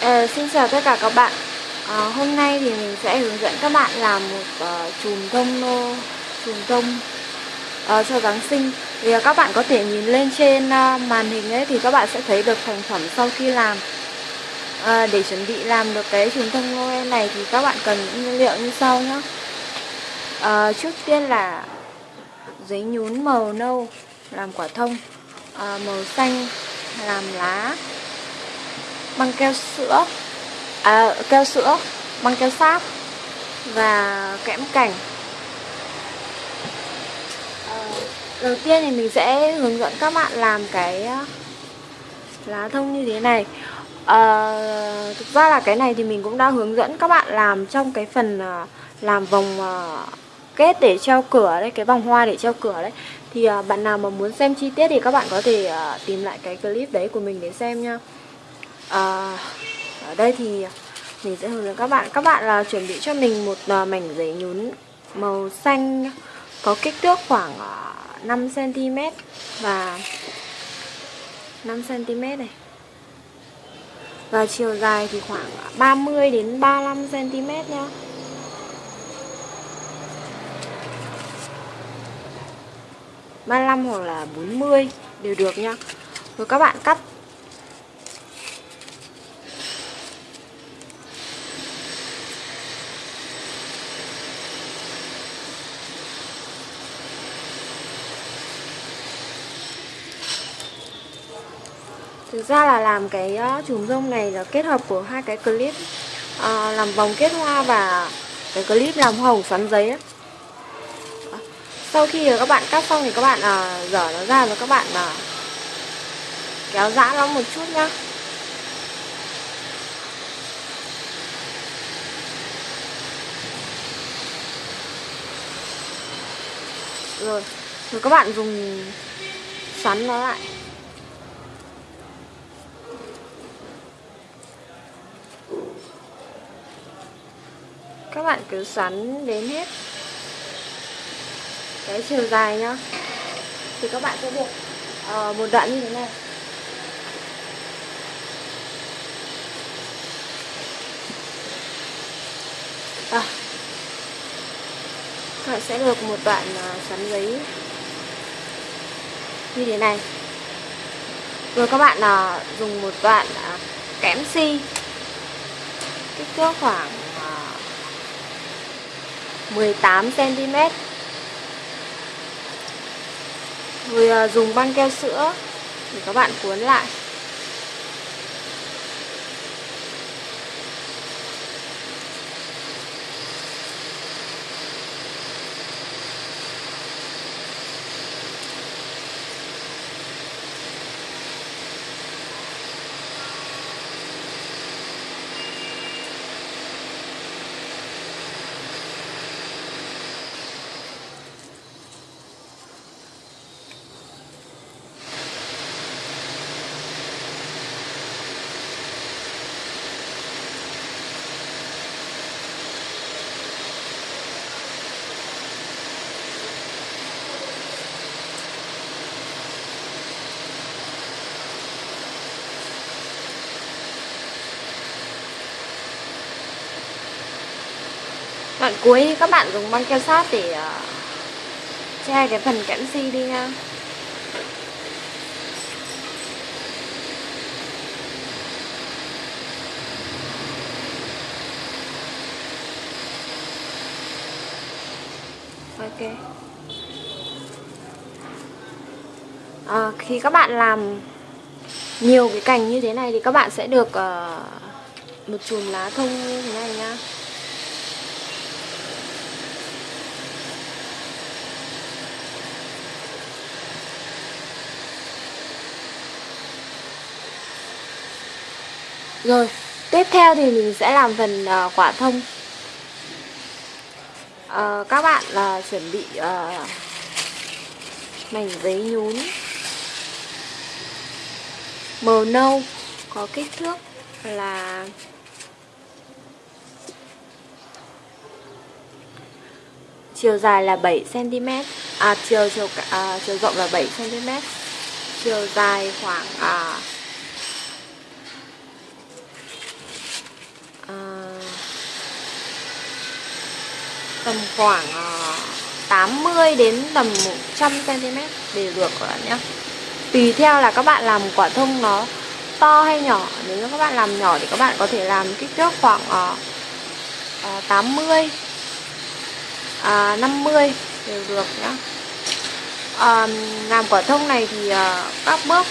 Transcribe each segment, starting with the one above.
À, xin chào tất cả các bạn. À, Hôm nay thì mình sẽ hướng dẫn các bạn làm một uh, chùm thông nô chùm thông uh, cho Giáng sinh. Thì uh, các bạn có thể nhìn lên trên uh, màn hình ấy thì các bạn sẽ thấy được thành phẩm sau khi làm. Uh, để chuẩn bị làm được cái chùm thông Noel này thì các bạn cần những nguyên liệu như sau nhé uh, trước tiên là giấy nhún màu nâu làm quả thông uh, màu xanh làm lá băng keo sữa. À, keo sữa băng keo sáp và kẽm cảnh à, ờ, đầu tiên thì mình sẽ hướng dẫn các bạn làm cái ờ, lá thông như thế này. À, thực ra là cái này thì mình cũng đã hướng dẫn các bạn làm trong cái phần làm vòng kết để treo cửa đấy cái vòng hoa để treo cửa đấy. Thì bạn nào mà muốn xem chi tiết thì các bạn có thể tìm lại cái clip đấy của mình để xem nha à, ở đây thì mình sẽ hướng dẫn các bạn. Các bạn là chuẩn bị cho mình một ờ, mảnh giấy nhún màu xanh có kích thước khoảng ờ, 5 cm và 5 cm này. Và chiều dài thì khoảng 30 đến 35 cm nhá. ba mươi hoặc là 40 đều được nhá. Rồi các bạn cắt Thực ra là làm cái uh, chùm rông này là kết hợp của hai cái clip uh, làm vòng kết hoa và cái clip làm hồng xoắn giấy ấy. Sau khi các bạn cắt xong thì các bạn uh, dở nó ra và các bạn uh, kéo giãn nó một chút nhá. Rồi, rồi các bạn dùng xoắn nó lại. Các bạn cứ xoắn đến hết. Cái chiều dài nhá. Thì các bạn sẽ được uh, một đoạn như thế này. À, các bạn sẽ được một đoạn uh, xoắn giấy như thế này. Rồi các bạn uh, dùng một đoạn uh, kẽm si. Kích thước khoảng 18cm Rồi à, dùng băng keo sữa để các bạn cuốn lại. Đoạn cuối các bạn dùng băng keo sát để ờ, che cái phần kẽm si đi nha. Ok. À, Khi các bạn làm nhiều cái cành như thế này thì các bạn sẽ được uh, một chùm lá thông như thế này nha. Rồi, tiếp theo thì mình sẽ làm phần uh, quả thông. Uh, Các bạn uh, chuẩn bị uh, mảnh giấy nhún. Màu nâu có kích thước là chiều dài là 7 cm à chiều chiều à, chiều rộng là 7 cm chiều dài khoảng à, tầm khoảng ờ, 80 đến tầm 100 cm để được các bạn nhé. Tùy theo là các bạn làm quả thông nó to hay nhỏ. Nếu như các bạn làm nhỏ thì các bạn có thể làm kích thước khoảng uh, uh, 80 uh, 50 đều được nhá uh, làm quả thông này thì uh, các bước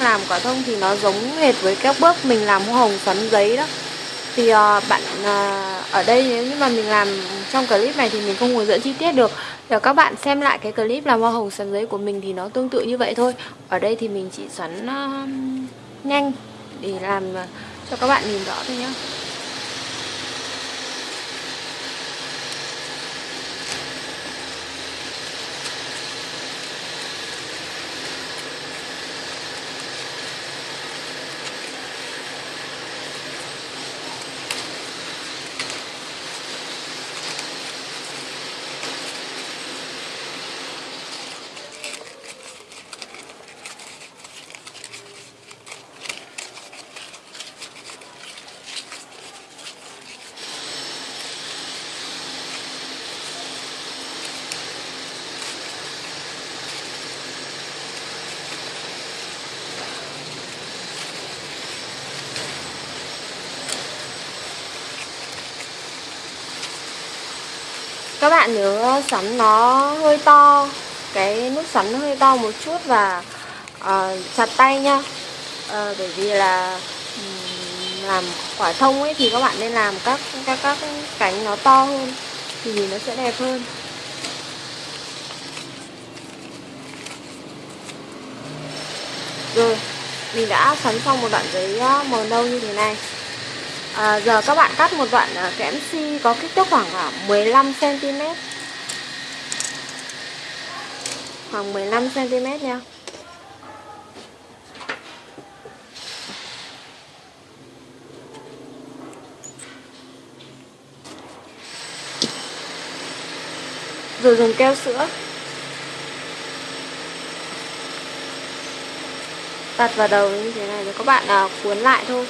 làm quả thông thì nó giống hệt với các bước mình làm hoa hồng xoắn giấy đó thì uh, bạn uh, ở đây nếu như mà mình làm trong clip này thì mình không hướng dẫn chi tiết được. Để các bạn xem lại cái clip làm hoa hồng sắn giấy của mình thì nó tương tự như vậy thôi. Ở đây thì mình chỉ xoắn uh, nhanh để làm uh, cho các bạn nhìn rõ thôi nhé các bạn nhớ sắn nó hơi to cái nút sắn nó hơi to một chút và uh, chặt tay nha. Uh, bởi vì là um, làm quả thông ấy thì các bạn nên làm các các các cánh nó to hơn thì nó sẽ đẹp hơn. Rồi mình đã sắn xong một đoạn giấy ờ, màu nâu như thế này à, giờ các bạn cắt một đoạn à, kẽm si có kích thước khoảng à, 15 cm khoảng 15 cm nha. Rồi dùng keo sữa. Đặt vào đầu như thế này rồi các bạn à, cuốn lại thôi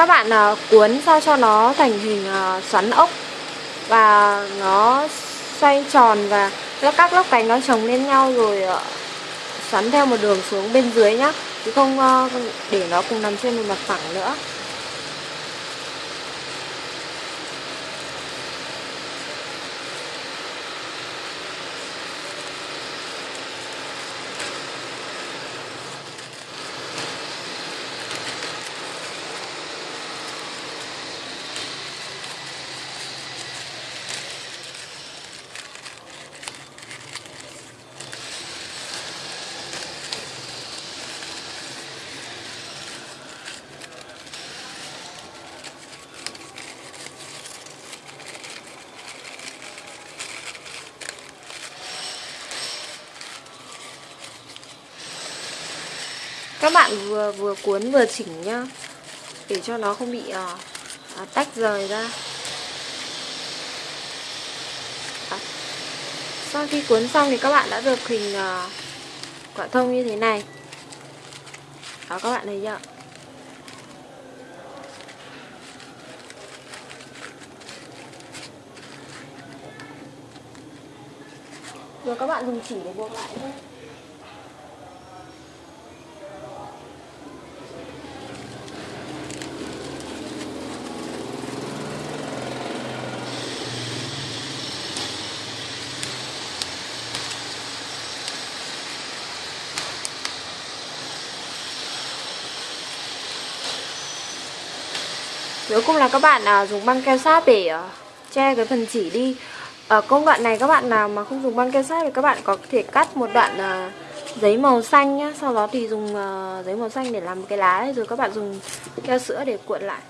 các bạn uh, cuốn sao cho nó thành hình uh, xoắn ốc và nó xoay tròn và các lớp cánh nó chồng lên nhau rồi uh, xoắn theo một đường xuống bên dưới nhá. Chứ không uh, để nó cùng nằm trên một mặt phẳng nữa. Các bạn vừa vừa cuốn vừa chỉnh nhá. Để cho nó không bị uh, tách rời ra. À, sau khi cuốn xong thì các bạn đã được hình uh, quả thông như thế này. Đó các bạn thấy chưa? Rồi các bạn dùng chỉ để buộc lại thôi. Cuối cùng là các bạn à, dùng băng keo sáp để à, che cái phần chỉ đi. Ở công đoạn này các bạn nào mà không dùng băng keo sáp thì các bạn có thể cắt một đoạn à, giấy màu xanh nhá. Sau đó thì dùng à, giấy màu xanh để làm cái lá ấy, rồi các bạn dùng keo sữa để cuộn lại.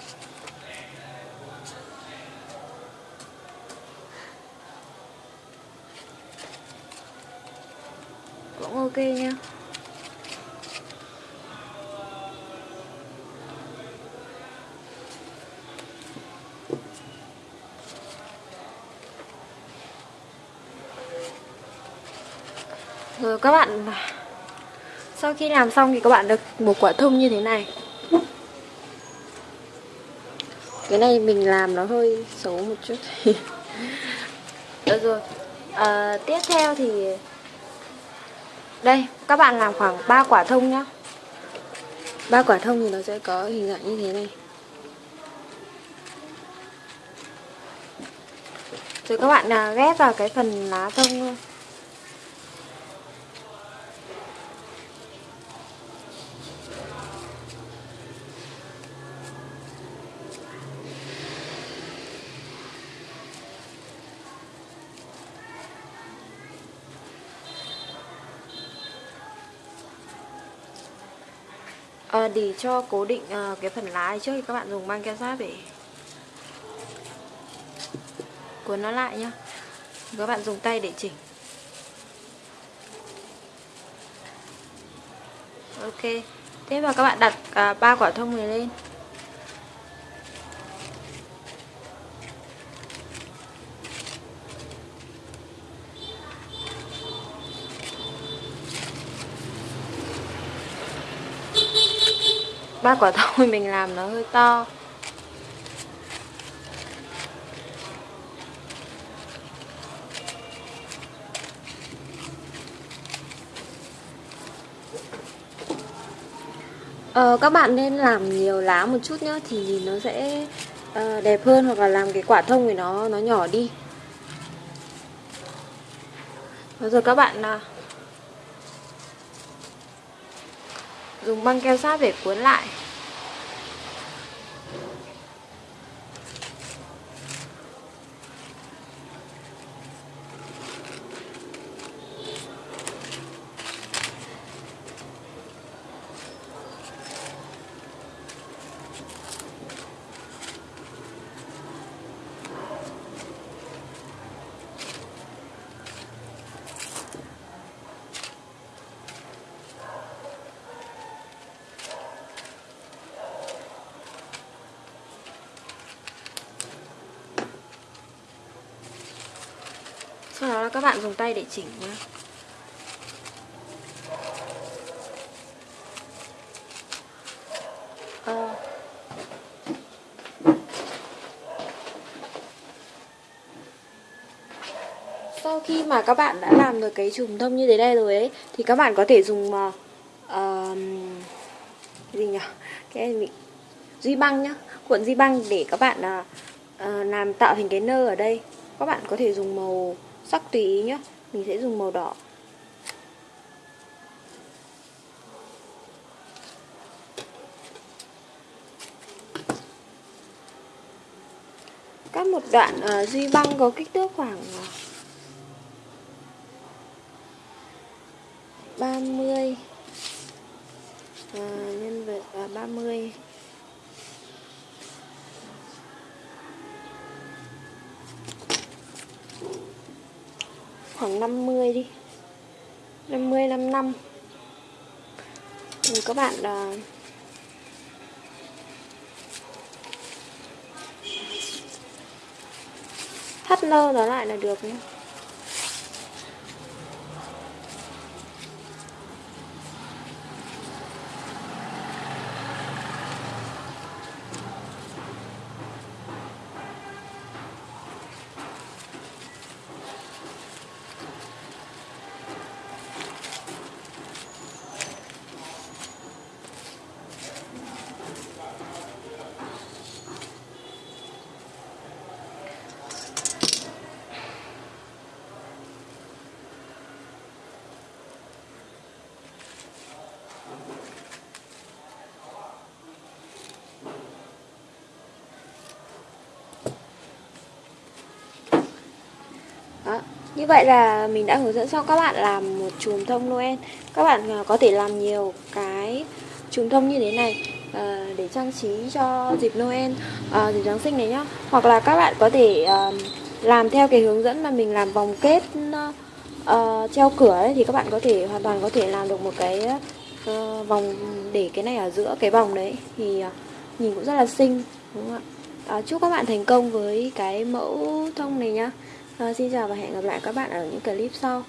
Cũng ok nha Rồi các bạn Sau khi làm xong thì các bạn được một quả thông như thế này. Cái này mình làm nó hơi xấu một chút. Được rồi. À, tiếp theo thì đây các bạn làm khoảng 3 quả thông nhá. Ba quả thông thì nó sẽ có hình dạng như thế này. Rồi các bạn à, ghép vào cái phần lá thông thôi. À, để cho cố định à, cái phần lá trước thì các bạn dùng băng keo sát để cuốn nó lại nhá. Các bạn dùng tay để chỉnh. Ok. Tiếp vào các bạn đặt à, ba quả thông này lên. Ba quả thôi mình làm nó hơi to Ờ, các bạn nên làm nhiều lá một chút nhá thì nó sẽ uh, đẹp hơn hoặc là làm cái quả thông thì nó nó nhỏ đi. Rồi các bạn uh, dùng băng keo sát để cuốn lại. Các bạn dùng tay để chỉnh nhé à. Ờ. sau khi mà các bạn đã làm được cái chùm thông như thế này rồi ấy thì các bạn có thể dùng uh, gì nhỉ? Cái này mình duy băng nhá cuộn duy băng để các bạn uh, làm tạo hình cái nơ ở đây. Các bạn có thể dùng màu sắc tùy ý nhá. Mình sẽ dùng màu đỏ. Cắt một đoạn uh, duy băng có kích thước khoảng ờ, 30 uh, ờ, nhân vật uh, 30 khoảng 50 đi. 50 55 thì các bạn uh, thắt nơ nó lại là được nhé Như vậy là mình đã hướng dẫn xong các bạn làm một chùm thông Noel. Các bạn à, có thể làm nhiều cái chùm thông như thế này ờ, để trang trí cho dịp Noel, ờ, dịp Giáng sinh này nhá. Hoặc là các bạn có thể ờ, làm theo cái hướng dẫn mà mình làm vòng kết uh, treo cửa ấy Thì các bạn có thể hoàn toàn có thể làm được một cái uh, vòng để cái này ở giữa cái vòng đấy. Thì uh, nhìn cũng rất là xinh đúng không ạ? Uh, Chúc các bạn thành công với cái mẫu thông này nhá à, Xin chào và hẹn gặp lại các bạn ở những clip sau.